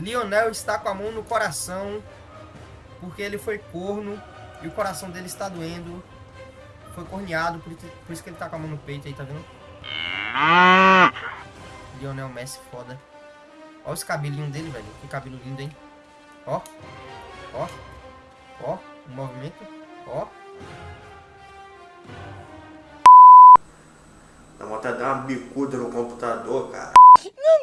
Lionel está com a mão no coração porque ele foi corno e o coração dele está doendo. Foi corneado, por, isso que ele está com a mão no peito aí, tá vendo? Lionel Messi, foda. Olha os cabelinhos dele, velho. Que cabelo lindo, hein? Ó. Ó. Ó. O movimento. Ó. Dá vontade de dar uma bicuda no computador, cara. Não